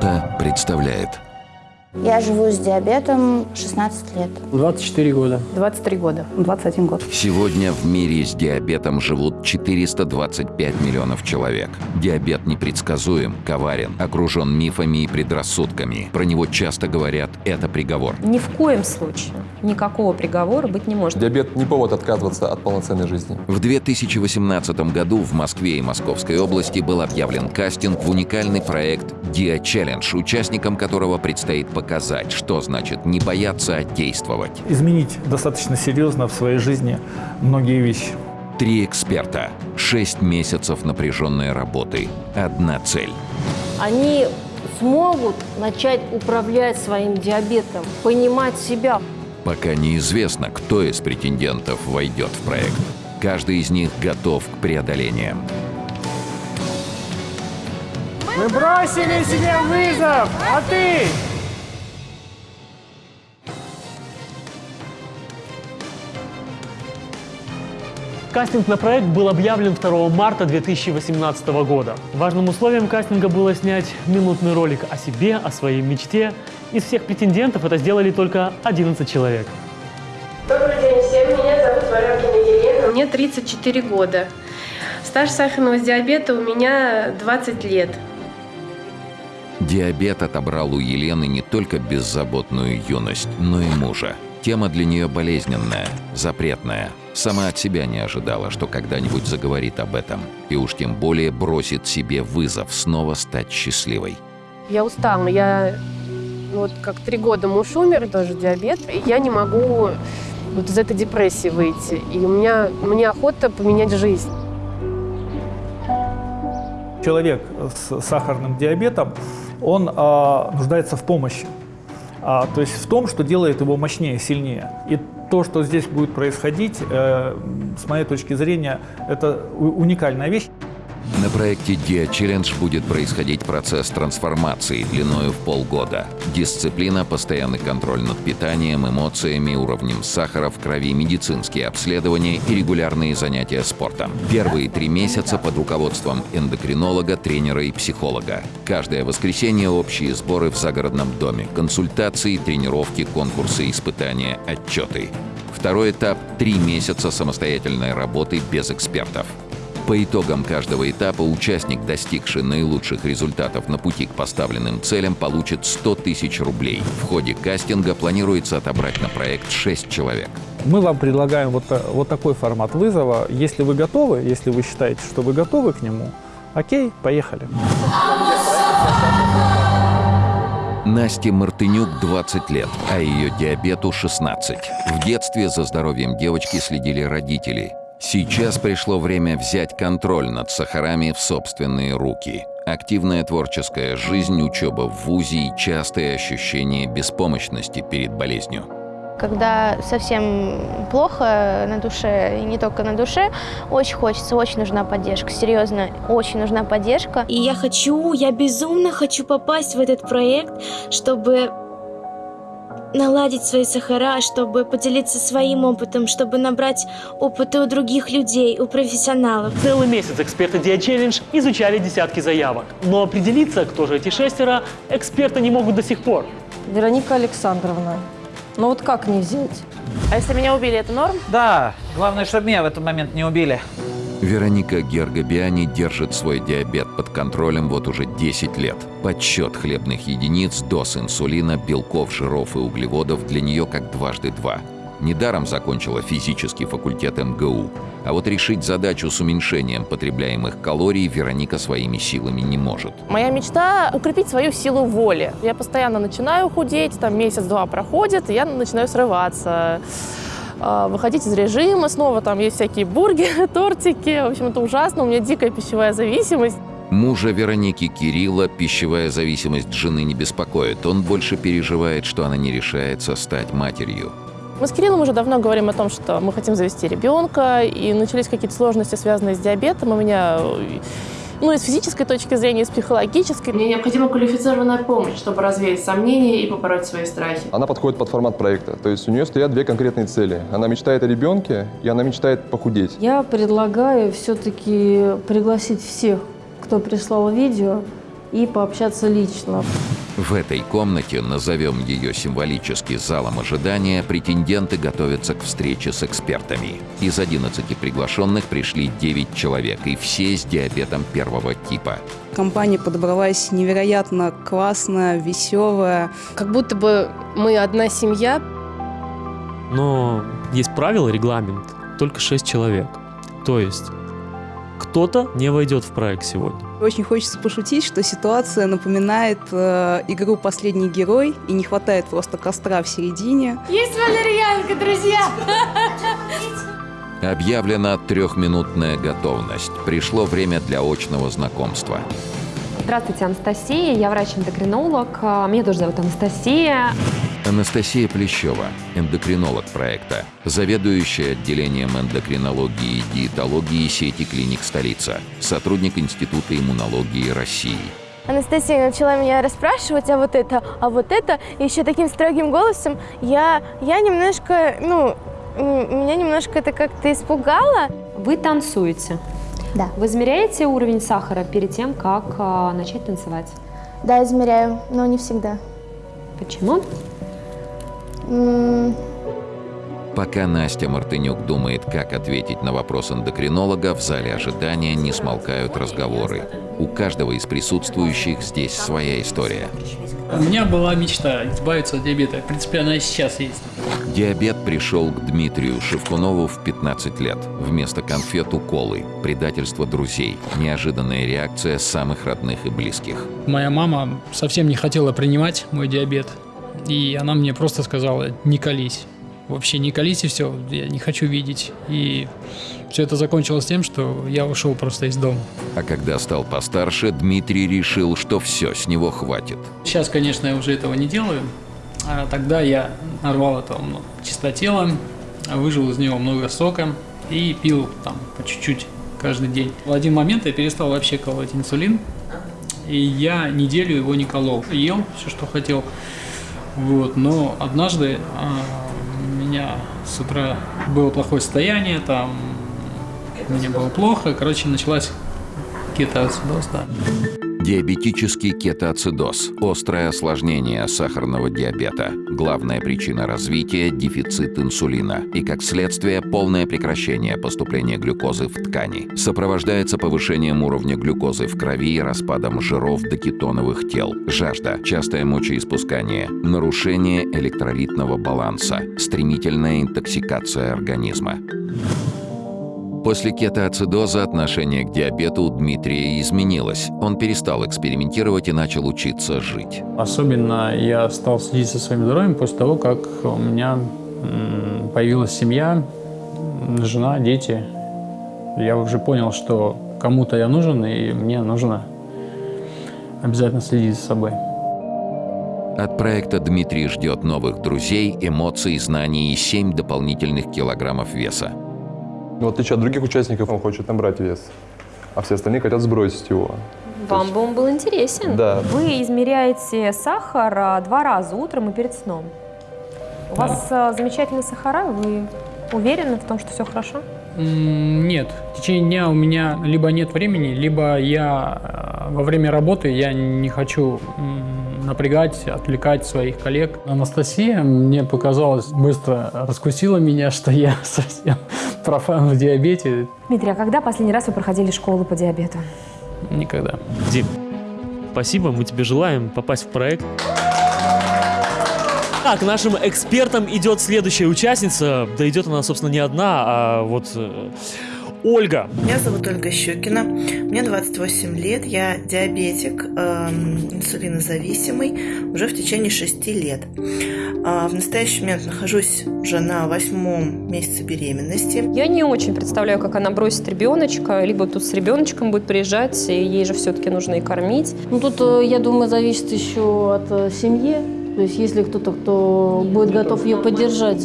Ялта представляет Я живу с диабетом 16 лет. 24 года. 23 года. 21 год. Сегодня в мире с диабетом живут 425 миллионов человек. Диабет непредсказуем, коварен, окружен мифами и предрассудками. Про него часто говорят «это приговор». Ни в коем случае никакого приговора быть не может. Диабет не повод отказываться от полноценной жизни. В 2018 году в Москве и Московской области был объявлен кастинг в уникальный проект «Диа Челлендж», участникам которого предстоит показать, что значит не бояться, а действовать. изменить достаточно серьезно в своей жизни многие вещи. Три эксперта, шесть месяцев напряженной работы, одна цель. они смогут начать управлять своим диабетом, понимать себя. Пока неизвестно, кто из претендентов войдет в проект. Каждый из них готов к преодолениям. Мы бросили себе вызов, а ты? Кастинг на проект был объявлен 2 марта 2018 года. Важным условием кастинга было снять минутный ролик о себе, о своей мечте. Из всех претендентов это сделали только 11 человек. Добрый день всем, меня зовут Варакина Елена. Мне 34 года. Стаж сахарного диабета у меня 20 лет. Диабет отобрал у Елены не только беззаботную юность, но и мужа. Тема для нее болезненная, запретная. Сама от себя не ожидала, что когда-нибудь заговорит об этом. И уж тем более бросит себе вызов снова стать счастливой. Я устала, я ну, вот как три года муж умер, тоже диабет, и я не могу вот из этой депрессии выйти. И у меня, мне охота поменять жизнь. Человек с сахарным диабетом, он а, нуждается в помощи. А, то есть в том, что делает его мощнее, сильнее. И то, что здесь будет происходить, э, с моей точки зрения, это уникальная вещь. На проекте Dia Challenge будет происходить процесс трансформации длиною в полгода. Дисциплина, постоянный контроль над питанием, эмоциями, уровнем сахара в крови, медицинские обследования и регулярные занятия спортом. Первые три месяца под руководством эндокринолога, тренера и психолога. Каждое воскресенье общие сборы в загородном доме, консультации, тренировки, конкурсы, испытания, отчеты. Второй этап – три месяца самостоятельной работы без экспертов. По итогам каждого этапа участник, достигший наилучших результатов на пути к поставленным целям, получит 100 тысяч рублей. В ходе кастинга планируется отобрать на проект 6 человек. Мы вам предлагаем вот, вот такой формат вызова. Если вы готовы, если вы считаете, что вы готовы к нему, окей, поехали. Насте Мартынюк 20 лет, а ее диабету 16. В детстве за здоровьем девочки следили родители. Сейчас пришло время взять контроль над сахарами в собственные руки. Активная творческая жизнь, учеба в ВУЗе и частые ощущения беспомощности перед болезнью. Когда совсем плохо на душе, и не только на душе, очень хочется, очень нужна поддержка. Серьезно, очень нужна поддержка. И я хочу, я безумно хочу попасть в этот проект, чтобы наладить свои сахара, чтобы поделиться своим опытом, чтобы набрать опыта у других людей, у профессионалов. Целый месяц эксперты Dia Challenge изучали десятки заявок. Но определиться, кто же эти шестеро, эксперты не могут до сих пор. Вероника Александровна, ну вот как не взять? А если меня убили, это норм? Да, главное, чтобы меня в этот момент не убили. Вероника Гергобиани держит свой диабет под контролем вот уже 10 лет. Подсчет хлебных единиц, доз инсулина, белков, жиров и углеводов для нее как дважды два. Недаром закончила физический факультет МГУ. А вот решить задачу с уменьшением потребляемых калорий Вероника своими силами не может. Моя мечта – укрепить свою силу воли. Я постоянно начинаю худеть, там месяц-два проходит, и я начинаю срываться выходить из режима, снова там есть всякие бургеры, тортики. В общем, это ужасно, у меня дикая пищевая зависимость. Мужа Вероники Кирилла пищевая зависимость жены не беспокоит. Он больше переживает, что она не решается стать матерью. Мы с Кириллом уже давно говорим о том, что мы хотим завести ребенка, и начались какие-то сложности, связанные с диабетом. У меня, ну, и с физической точки зрения, и с психологической. Мне необходима квалифицированная помощь, чтобы развеять сомнения и побороть свои страхи. Она подходит под формат проекта. То есть у нее стоят две конкретные цели. Она мечтает о ребенке, и она мечтает похудеть. Я предлагаю все-таки пригласить всех, кто прислал видео, и пообщаться лично. В этой комнате, назовем ее символически залом ожидания, претенденты готовятся к встрече с экспертами. Из 11 приглашенных пришли 9 человек, и все с диабетом первого типа. Компания подобралась невероятно классная, веселая. Как будто бы мы одна семья. Но есть правило, регламент, только 6 человек. То есть кто-то не войдет в проект сегодня. Очень хочется пошутить, что ситуация напоминает э, игру «Последний герой», и не хватает просто костра в середине. Есть валерьянка, друзья! Объявлена трехминутная готовность. Пришло время для очного знакомства. Здравствуйте, Анастасия. Я врач-эндокринолог. Меня тоже зовут Анастасия. Анастасия Плещева, эндокринолог проекта, заведующая отделением эндокринологии и диетологии сети клиник «Столица», сотрудник Института иммунологии России. Анастасия начала меня расспрашивать, а вот это, а вот это, и еще таким строгим голосом. Я, я немножко, ну, меня немножко это как-то испугало. Вы танцуете? Да. Вы измеряете уровень сахара перед тем, как э, начать танцевать? Да, измеряю, но не всегда. Почему? Пока Настя Мартынюк думает, как ответить на вопрос эндокринолога, в зале ожидания не смолкают разговоры. У каждого из присутствующих здесь своя история. У меня была мечта избавиться от диабета. В принципе, она и сейчас есть. Диабет пришел к Дмитрию Шевкунову в 15 лет. Вместо конфет уколы, предательство друзей, неожиданная реакция самых родных и близких. Моя мама совсем не хотела принимать мой диабет. И она мне просто сказала, не колись. Вообще не колись и все, я не хочу видеть. И все это закончилось тем, что я ушел просто из дома. А когда стал постарше, Дмитрий решил, что все, с него хватит. Сейчас, конечно, я уже этого не делаю. А тогда я нарвал это ну, чистотело, выжил из него много сока и пил там по чуть-чуть каждый день. В один момент я перестал вообще колоть инсулин, и я неделю его не колол. Ел все, что хотел. Вот, но однажды а, у меня с утра было плохое состояние, там мне было плохо, короче, началась кетоацидоз, да. Диабетический кетоацидоз – острое осложнение сахарного диабета. Главная причина развития – дефицит инсулина. И, как следствие, полное прекращение поступления глюкозы в ткани. Сопровождается повышением уровня глюкозы в крови и распадом жиров до кетоновых тел. Жажда, частое мочеиспускание, нарушение электролитного баланса, стремительная интоксикация организма. После кетоацидоза отношение к диабету у Дмитрия изменилось. Он перестал экспериментировать и начал учиться жить. Особенно я стал следить за своим здоровьем после того, как у меня появилась семья, жена, дети. Я уже понял, что кому-то я нужен, и мне нужно обязательно следить за собой. От проекта Дмитрий ждет новых друзей, эмоций, знаний и 7 дополнительных килограммов веса. В отличие от других участников, он хочет набрать вес, а все остальные хотят сбросить его. Вам бы он был интересен. Да. Вы измеряете сахар а, два раза, утром и перед сном. У Да. вас а, замечательные сахара, вы уверены в том, что все хорошо? Нет, в течение дня у меня либо нет времени, либо я э, во время работы я не хочу напрягать, отвлекать своих коллег. Анастасия, мне показалось, быстро раскусила меня, что я совсем профан в диабете. Дмитрий, а когда последний раз вы проходили школу по диабету? Никогда. Дим, спасибо, мы тебе желаем попасть в проект. Так, нашим экспертам идет следующая участница. Да идет она, собственно, не одна, а вот э, Ольга. Меня зовут Ольга Щекина, мне 28 лет, я диабетик, эм, инсулинозависимый уже в течение 6 лет. А, В настоящий момент нахожусь уже на восьмом месяце беременности. Я не очень представляю, как она бросит ребеночка, либо тут с ребеночком будет приезжать, и ей же все-таки нужно и кормить. Ну, тут, э, я думаю, зависит еще от э, семьи. То есть, если кто-то, кто будет готов ее поддержать.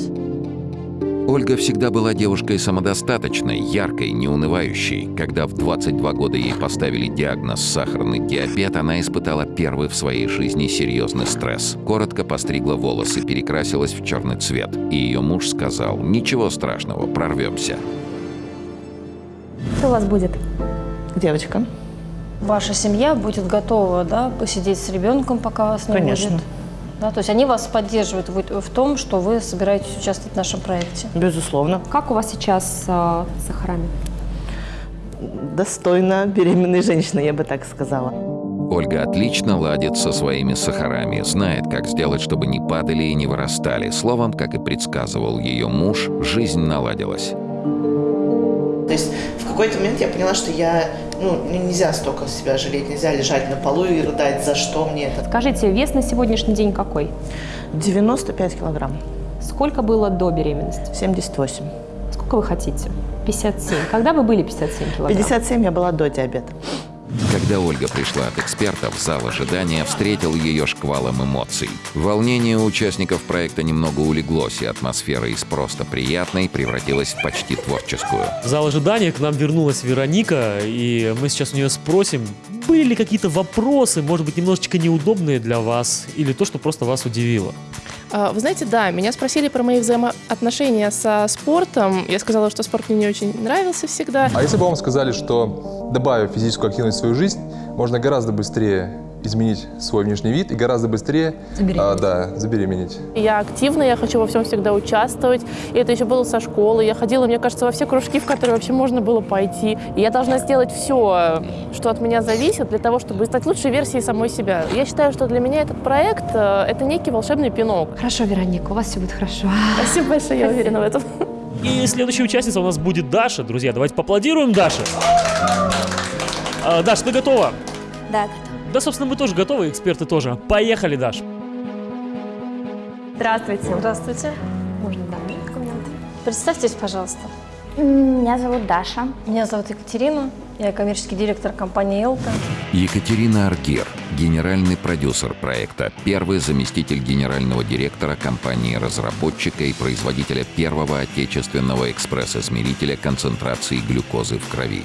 Ольга всегда была девушкой самодостаточной, яркой, неунывающей. Когда в 22 года ей поставили диагноз сахарный диабет, она испытала первый в своей жизни серьезный стресс. Коротко постригла волосы, перекрасилась в черный цвет. И ее муж сказал, ничего страшного, прорвемся. Кто у вас будет? Девочка. ваша семья будет готова, да, посидеть с ребенком, пока вас не Конечно. будет? Да, то есть они вас поддерживают в, в том, что вы собираетесь участвовать в нашем проекте? Безусловно. Как у вас сейчас э, с сахарами? Достойно беременной женщины, я бы так сказала. Ольга отлично ладит со своими сахарами, знает, как сделать, чтобы не падали и не вырастали. Словом, как и предсказывал ее муж, жизнь наладилась. То есть в какой-то момент я поняла, что я, ну, нельзя столько себя жалеть, нельзя лежать на полу и рыдать, за что мне это. Скажите, вес на сегодняшний день какой? 95 килограмм. Сколько было до беременности? 78. Сколько вы хотите? 57. Когда вы были 57 килограмм? 57 я была до диабета. Когда Ольга пришла от экспертов, зал ожидания встретил ее шквалом эмоций. Волнение участников проекта немного улеглось, и атмосфера из просто приятной превратилась в почти творческую. В зал ожидания к нам вернулась Вероника, и мы сейчас у нее спросим, были ли какие-то вопросы, может быть, немножечко неудобные для вас, или то, что просто вас удивило? А, Вы знаете, да, меня спросили про мои взаимоотношения со спортом. Я сказала, что спорт мне не очень нравился всегда. А если бы вам сказали, что добавив физическую активность в свою жизнь, можно гораздо быстрее изменить свой внешний вид и гораздо быстрее а, да, забеременеть. Я активная, я хочу во всем всегда участвовать. И это еще было со школы. Я ходила, мне кажется, во все кружки, в которые вообще можно было пойти. И я должна сделать все, что от меня зависит, для того, чтобы стать лучшей версией самой себя. Я считаю, что для меня этот проект э, — это некий волшебный пинок. Хорошо, Вероника, у вас все будет хорошо. Спасибо большое, я уверена в этом. И следующая участница у нас будет Даша. Друзья, давайте поаплодируем Даше. А, Даш, ты готова? Да, Да, собственно, мы тоже готовы, эксперты тоже. Поехали, Даш. Здравствуйте. Здравствуйте. Можно, да, документы. Представьтесь, пожалуйста. Меня зовут Даша. Меня зовут Екатерина. Я коммерческий директор компании «Элта». Екатерина Аргир, генеральный продюсер проекта, первый заместитель генерального директора компании-разработчика и производителя первого отечественного экспресс-измерителя концентрации глюкозы в крови.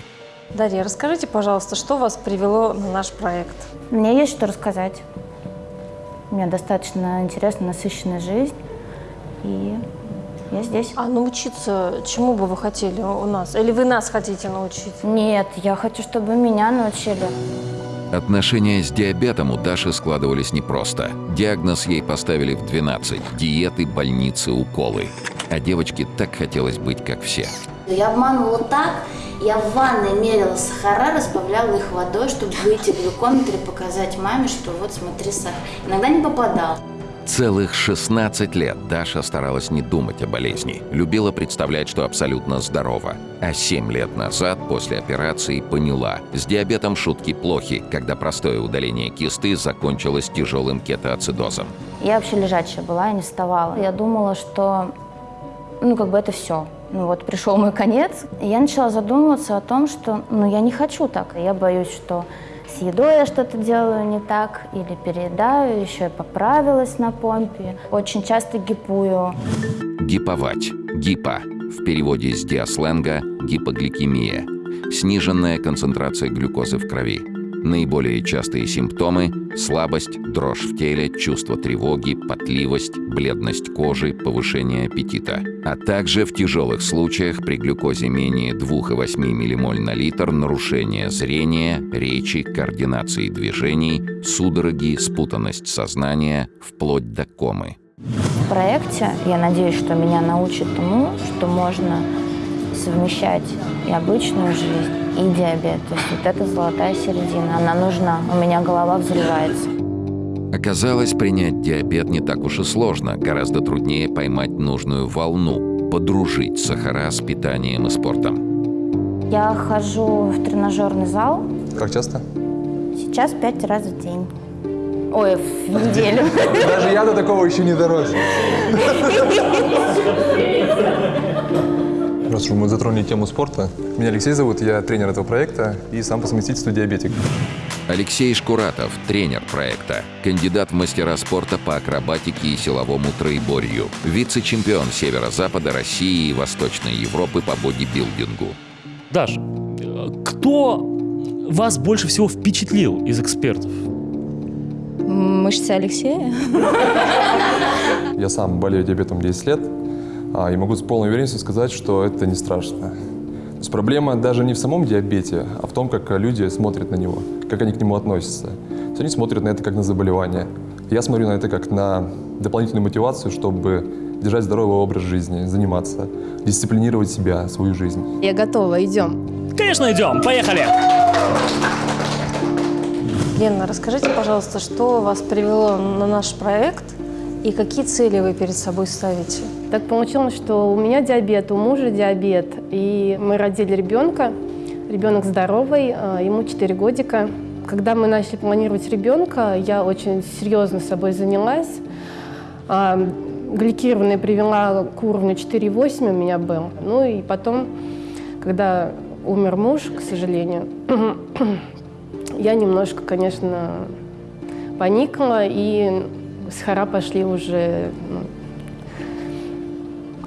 Дарья, расскажите, пожалуйста, что вас привело на наш проект? Мне есть что рассказать. У меня достаточно интересная, насыщенная жизнь. И я здесь. А научиться чему бы вы хотели у нас? Или вы нас хотите научить? Нет, я хочу, чтобы меня научили. Отношения с диабетом у Даши складывались непросто. Диагноз ей поставили в 12. Диеты, больницы, уколы. А девочке так хотелось быть, как все. Я обманывала так, я в ванной мерила сахара, разбавляла их водой, чтобы выйти в глюкометр и показать маме, что вот смотри сахар. Иногда не попадал. Целых 16 лет Даша старалась не думать о болезни. Любила представлять, что абсолютно здорова. А 7 лет назад, после операции, поняла, с диабетом шутки плохи, когда простое удаление кисты закончилось тяжелым кетоацидозом. Я вообще лежачая была, я не вставала. Я думала, что, ну, как бы это все. Ну вот пришел мой конец. И я начала задумываться о том, что, ну, я не хочу так. Я боюсь, что с едой я что-то делаю не так или переедаю, еще и поправилась на помпе. Очень часто гипую. Гиповать. Гипо. В переводе с диасленга гипогликемия. Сниженная концентрация глюкозы в крови. Наиболее частые симптомы – слабость, дрожь в теле, чувство тревоги, потливость, бледность кожи, повышение аппетита. А также в тяжелых случаях при глюкозе менее 2,8 ммоль на литр нарушение зрения, речи, координации движений, судороги, спутанность сознания, вплоть до комы. В проекте я надеюсь, что меня научат тому, что можно совмещать и обычную жизнь, и диабет. То есть вот эта золотая середина, она нужна. У меня голова взрывается. Оказалось, принять диабет не так уж и сложно. Гораздо труднее поймать нужную волну, подружить сахара с питанием и спортом. Я хожу в тренажерный зал Как часто? сейчас пять раз в день. Ой, в неделю. Даже я до такого еще не дорос. Раз уж мы затронули тему спорта. Меня Алексей зовут, я тренер этого проекта и сам по совместительству диабетик. Алексей Шкуратов, тренер проекта, кандидат в мастера спорта по акробатике и силовому троеборью, вице-чемпион Северо-Запада России и Восточной Европы по бодибилдингу. Даш, кто вас больше всего впечатлил из экспертов? Мышцы Алексея. Я сам болею диабетом 10 лет и могу с полной уверенностью сказать, что это не страшно. То есть проблема даже не в самом диабете, а в том, как люди смотрят на него, как они к нему относятся. То есть они смотрят на это как на заболевание. Я смотрю на это как на дополнительную мотивацию, чтобы держать здоровый образ жизни, заниматься, дисциплинировать себя, свою жизнь. Я готова, идем. Конечно, идем. Поехали! Лена, расскажите, пожалуйста, что вас привело на наш проект и какие цели вы перед собой ставите? Так получилось, что у меня диабет, у мужа диабет, и мы родили ребенка. Ребенок здоровый, а, ему 4 годика. Когда мы начали планировать ребенка, я очень серьезно собой занялась. А, гликированная привела к уровню 4,8 у меня был. Ну и потом, когда умер муж, к сожалению, я немножко, конечно, поникла, и сахара пошли уже ну,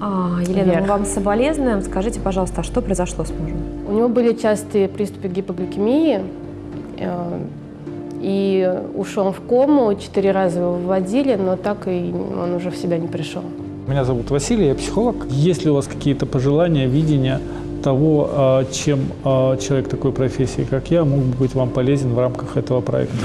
А, Елена, Вверх. мы вам соболезнуем. Скажите, пожалуйста, а что произошло с мужем? У него были частые приступы гипогликемии, э, и ушел он в кому, четыре раза его выводили, но так и он уже в себя не пришел. Меня зовут Василий, я психолог. Есть ли у вас какие-то пожелания, видения того, а, чем а, человек такой профессии, как я, мог бы быть вам полезен в рамках этого проекта?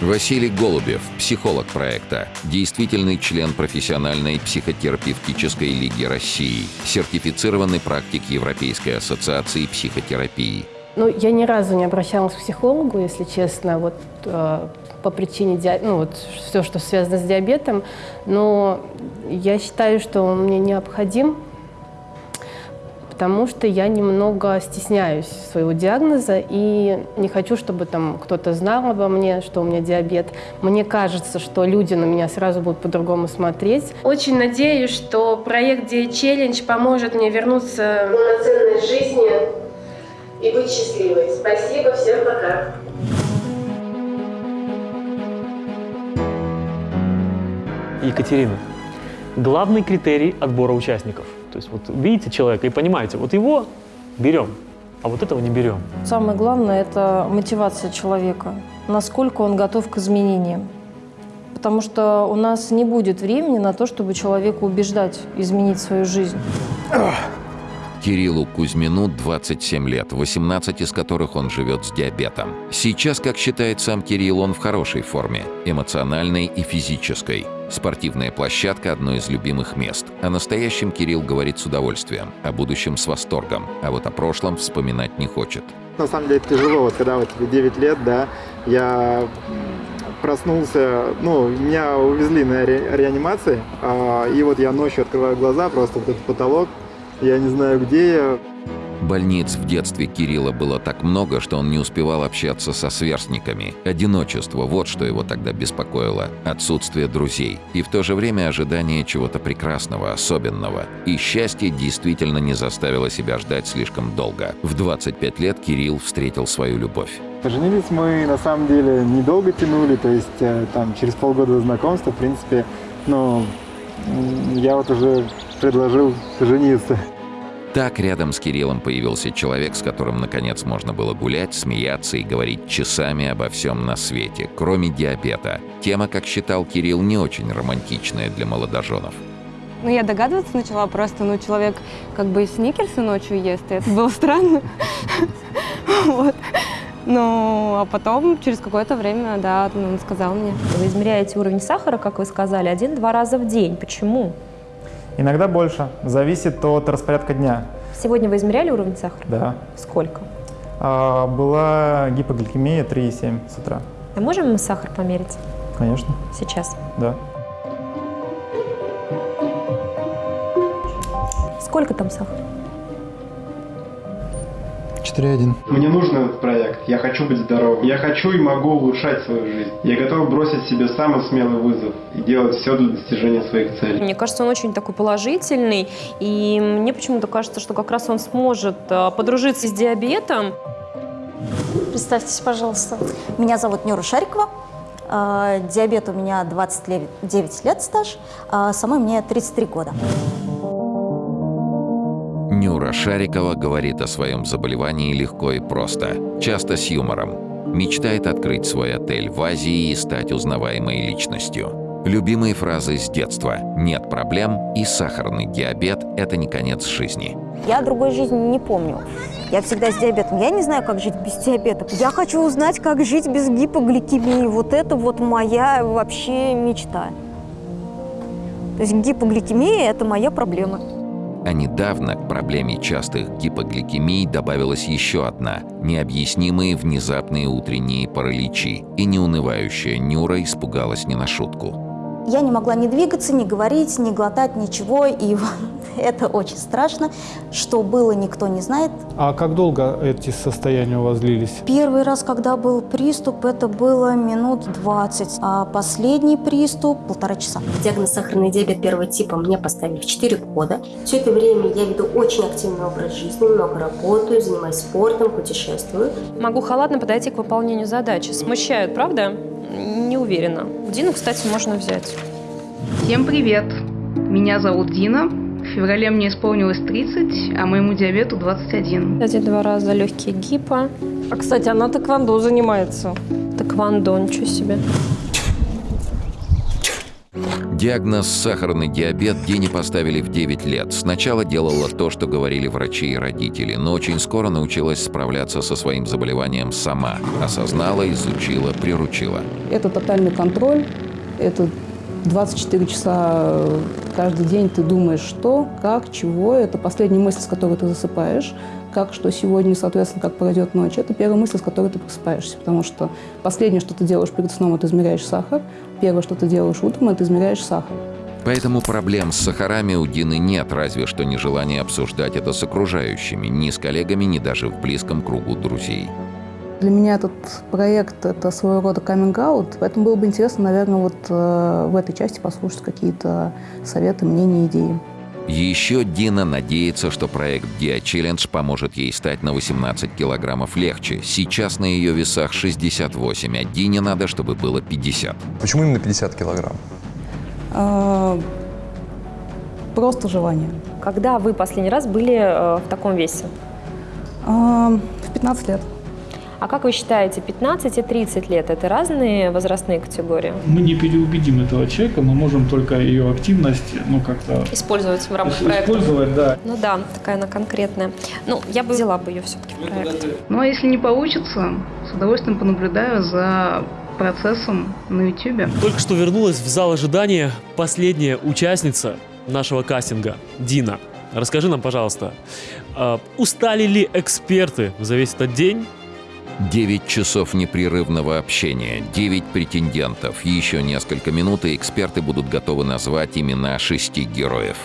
Василий Голубев, психолог проекта, действительный член профессиональной психотерапевтической лиги России, сертифицированный практик Европейской ассоциации психотерапии. Ну, я ни разу не обращалась к психологу, если честно, вот э, по причине диа- ну вот все, что связано с диабетом, но я считаю, что он мне необходим, потому что я немного стесняюсь своего диагноза и не хочу, чтобы там кто-то знал обо мне, что у меня диабет. Мне кажется, что люди на меня сразу будут по-другому смотреть. Очень надеюсь, что проект Day Challenge поможет мне вернуться к полноценной жизни и быть счастливой. Спасибо, всем пока. Екатерина, главный критерий отбора участников. То есть вот видите человека и понимаете, вот его берем, а вот этого не берем. Самое главное – это мотивация человека, насколько он готов к изменениям. Потому что у нас не будет времени на то, чтобы человека убеждать изменить свою жизнь. Кириллу Кузьмину 27 лет, 18 из которых он живет с диабетом. Сейчас, как считает сам Кирилл, он в хорошей форме, эмоциональной и физической. Спортивная площадка – одно из любимых мест. О настоящем Кирилл говорит с удовольствием, о будущем с восторгом, а вот о прошлом вспоминать не хочет. На самом деле тяжело, вот когда вот тебе 9 лет, да, я проснулся, ну, меня увезли на ре- реанимации, а, и вот я ночью открываю глаза, просто вот этот потолок, я не знаю, где я, Больниц в детстве Кирилла было так много, что он не успевал общаться со сверстниками. Одиночество – вот что его тогда беспокоило. Отсутствие друзей. И в то же время ожидание чего-то прекрасного, особенного. И счастье действительно не заставило себя ждать слишком долго. В 25 лет Кирилл встретил свою любовь. Поженились мы на самом деле недолго тянули, то есть э, там через полгода знакомства, в принципе, ну, я вот уже предложил жениться. Так рядом с Кириллом появился человек, с которым наконец можно было гулять, смеяться и говорить часами обо всем на свете, кроме диабета. Тема, как считал Кирилл, не очень романтичная для молодоженов. Ну, я догадываться начала просто, ну, человек как бы сникерсы ночью ест, и это было странно. Вот. Ну, а потом, через какое-то время, да, он сказал мне. Вы измеряете уровень сахара, как вы сказали, один-два раза в день. Почему? Иногда больше, зависит от распорядка дня. Сегодня вы измеряли уровень сахара? Да. Сколько? А, была гипогликемия 3,7 с утра. А можем мы сахар померить Конечно, сейчас? да. Сколько там сахара? 4,1. Мне нужен этот проект. Я хочу быть здоровым. Я хочу и могу улучшать свою жизнь. Я готов бросить себе самый смелый вызов и делать все для достижения своих целей. Мне кажется, он очень такой положительный, и мне почему-то кажется, что как раз он сможет э, подружиться с диабетом. Представьтесь, пожалуйста. Меня зовут Нюра Шарикова. Э, Диабет у меня 29 лет стаж, а самой мне 33 года. Нюра Шарикова говорит о своем заболевании легко и просто, часто с юмором. Мечтает открыть свой отель в Азии и стать узнаваемой личностью. Любимые фразы с детства «нет проблем» и «сахарный диабет – это не конец жизни». Я другой жизни не помню. Я всегда с диабетом. Я не знаю, как жить без диабета. Я хочу узнать, как жить без гипогликемии. Вот это вот моя вообще мечта. То есть гипогликемия – это моя проблема. А недавно к проблеме частых гипогликемий добавилась еще одна – необъяснимые внезапные утренние параличи. И неунывающая Нюра испугалась не на шутку. Я не могла ни двигаться, ни говорить, ни глотать, ничего. И это очень страшно. Что было, никто не знает. А как долго эти состояния у вас длились? Первый раз, когда был приступ, это было минут 20, а последний приступ – полтора часа. Диагноз сахарный диабет первого типа мне поставили в 4 года. Все это время я веду очень активный образ жизни, много работаю, занимаюсь спортом, путешествую. Могу халатно подойти к выполнению задачи. Смущают, правда? Не уверена. Дину, кстати, можно взять. Всем привет! Меня зовут Дина. В феврале мне исполнилось 30, а моему диабету 21. Кстати, два раза легкие гипо. А, кстати, она тэквондо занимается. Тэквондо, ничего себе. Диагноз «сахарный диабет» Дине поставили в 9 лет. Сначала делала то, что говорили врачи и родители, но очень скоро научилась справляться со своим заболеванием сама. Осознала, изучила, приручила. Это тотальный контроль, это 24 часа каждый день ты думаешь, что, как, чего. Это последняя мысль, с которой ты засыпаешь. Как, что сегодня, соответственно, как пройдет ночь. Это первая мысль, с которой ты просыпаешься. Потому что последнее, что ты делаешь перед сном, это измеряешь сахар. Первое, что ты делаешь утром, это измеряешь сахар. Поэтому проблем с сахарами у Дины нет, разве что нежелание обсуждать это с окружающими, ни с коллегами, ни даже в близком кругу друзей. Для меня этот проект – это своего рода каминг-аут, поэтому было бы интересно, наверное, вот э, в этой части послушать какие-то советы, мнения, идеи. Еще Дина надеется, что проект Dia Challenge поможет ей стать на 18 килограммов легче. Сейчас на ее весах 68, а Дине надо, чтобы было 50. Почему именно 50 килограмм? А, просто желание. Когда вы последний раз были э, в таком весе? А, в 15 лет. А как вы считаете, 15 и 30 лет – это разные возрастные категории? Мы не переубедим этого человека, мы можем только ее активность, ну, как-то... Использовать в рамках проекта. Использовать, да. Ну да, такая она конкретная. Ну, я бы взяла бы ее все-таки в проект. Ну а если не получится, с удовольствием понаблюдаю за процессом на YouTube. Только что вернулась в зал ожидания последняя участница нашего кастинга – Дина. Расскажи нам, пожалуйста, э, устали ли эксперты за весь этот день? 9 часов непрерывного общения, 9 претендентов. Еще несколько минут, и эксперты будут готовы назвать имена шести героев.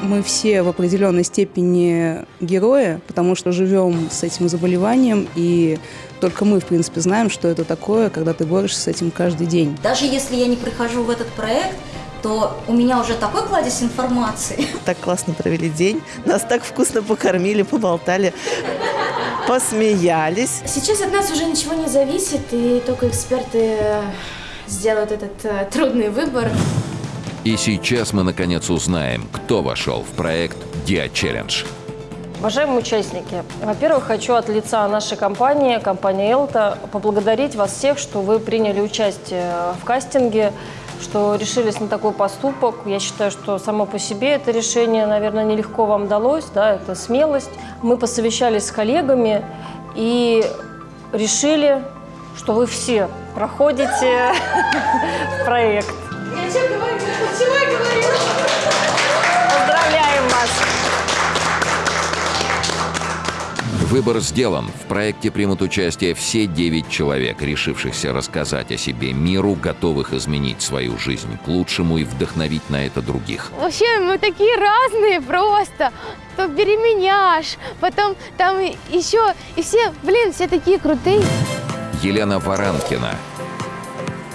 Мы все в определенной степени герои, потому что живем с этим заболеванием, и только мы, в принципе, знаем, что это такое, когда ты борешься с этим каждый день. Даже если я не прихожу в этот проект, то у меня уже такой кладезь информации. Так классно провели день, нас так вкусно покормили, поболтали, посмеялись. Сейчас от нас уже ничего не зависит, и только эксперты э, сделают этот э, трудный выбор. И сейчас мы наконец узнаем, кто вошел в проект Dia Challenge. Уважаемые участники, во-первых, хочу от лица нашей компании, компании «Элта», поблагодарить вас всех, что вы приняли участие в кастинге, что решились на такой поступок. Я считаю, что само по себе это решение, наверное, нелегко вам далось, да, это смелость. Мы посовещались с коллегами и решили, что вы все проходите проект. Выбор сделан. В проекте примут участие все 9 человек, решившихся рассказать о себе миру, готовых изменить свою жизнь к лучшему и вдохновить на это других. Вообще, мы такие разные просто. То беременяш, потом там еще, и все, блин, все такие крутые. Елена Варанкина,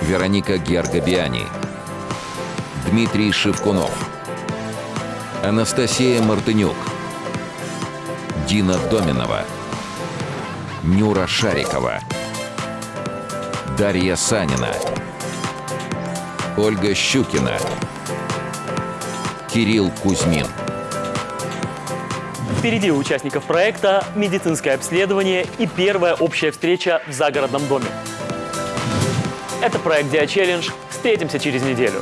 Вероника Георгобиани, Дмитрий Шевкунов, Анастасия Мартынюк, Дина Доминова, Нюра Шарикова, Дарья Санина, Ольга Щукина, Кирилл Кузьмин. Впереди у участников проекта медицинское обследование и первая общая встреча в загородном доме. Это проект Dia Challenge. Встретимся через неделю.